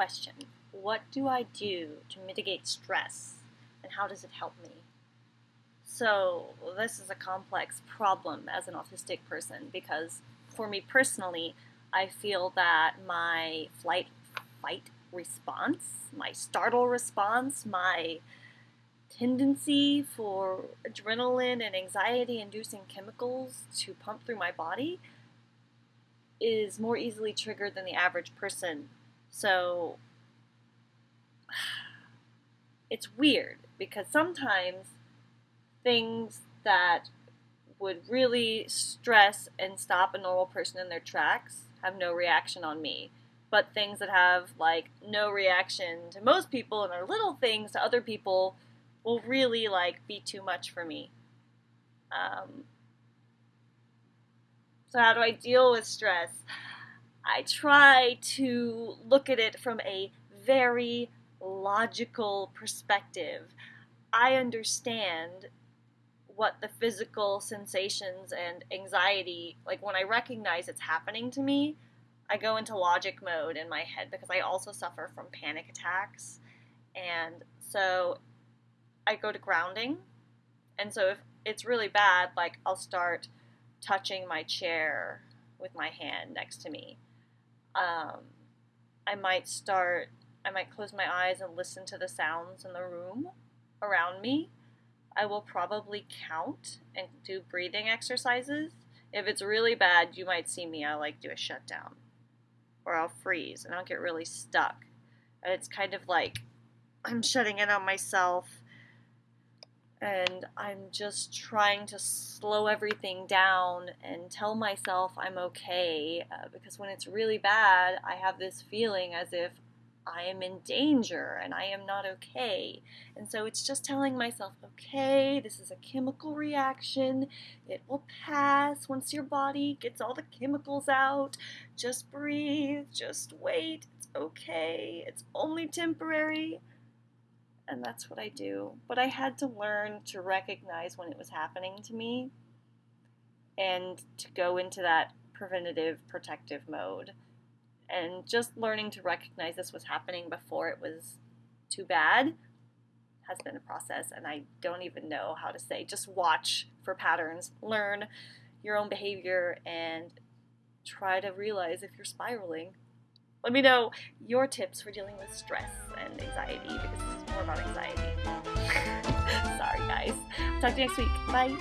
question what do I do to mitigate stress and how does it help me? So, this is a complex problem as an autistic person because for me personally, I feel that my flight fight response, my startle response, my tendency for adrenaline and anxiety inducing chemicals to pump through my body is more easily triggered than the average person. So it's weird because sometimes things that would really stress and stop a normal person in their tracks have no reaction on me. But things that have like no reaction to most people and are little things to other people will really like be too much for me. Um, so how do I deal with stress? I try to look at it from a very logical perspective. I understand what the physical sensations and anxiety, like when I recognize it's happening to me, I go into logic mode in my head because I also suffer from panic attacks. And so I go to grounding. And so if it's really bad, like I'll start touching my chair with my hand next to me. Um, I might start I might close my eyes and listen to the sounds in the room around me. I will probably count and do breathing exercises. If it's really bad, you might see me. I'll like do a shutdown or I'll freeze and I'll get really stuck. And it's kind of like I'm shutting in on myself and I'm just trying to slow everything down and tell myself I'm okay uh, because when it's really bad, I have this feeling as if I am in danger and I am not okay. And so it's just telling myself, okay, this is a chemical reaction. It will pass once your body gets all the chemicals out. Just breathe, just wait. It's okay. It's only temporary. And that's what I do. But I had to learn to recognize when it was happening to me and to go into that preventative protective mode. And just learning to recognize this was happening before it was too bad has been a process and I don't even know how to say. Just watch for patterns learn your own behavior and try to realize if you're spiraling let me know your tips for dealing with stress and anxiety because this is more about anxiety. Sorry guys. Talk to you next week. Bye